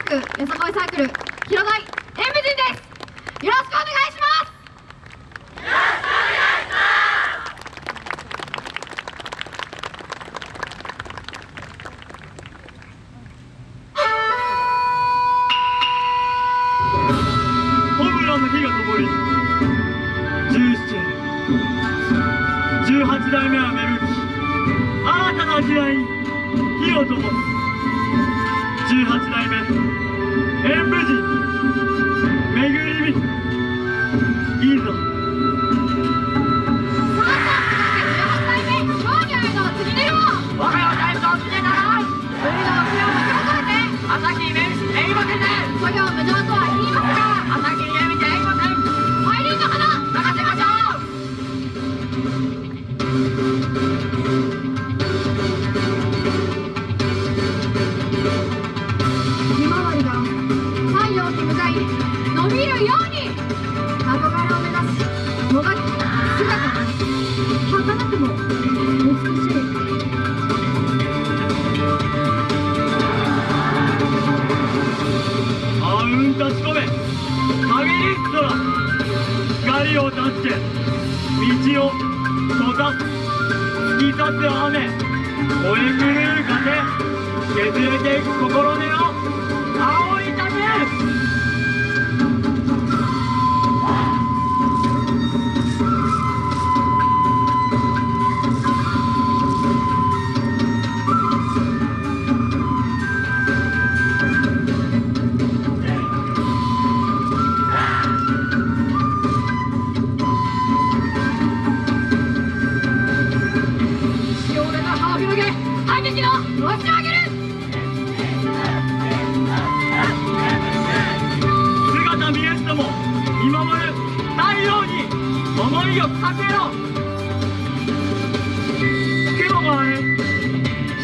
クル広大演武人です。よろしくお願いします。ホームランの火が灯り17 18代目は巡り新たな時代に火を灯す。18代目。演武寺めぐりみいいぞ。儚くも美しいあうん立ち込め限りっ空光を断ちて道を閉ざす突き刺す雨。燃え狂う風削れていく心根を思いを立てろ。雲が割れ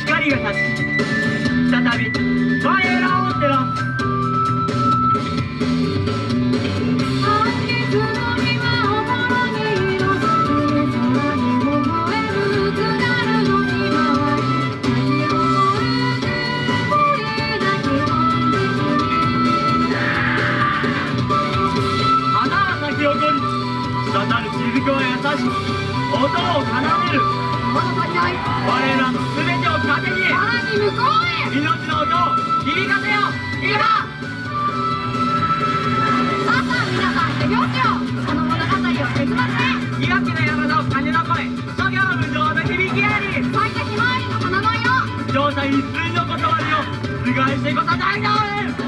光が立ち再び雫は優しく音を奏でる。まだ足りない我らの全てを糧にさらに向こうへ。命の音を響かせよ今さあさあ皆さん手拍子をこの物語を手伝って。岩木の山の風の声諸行無常の響きあり。咲いたひまわりの花の色状態一水の断りを覆してこそ大道我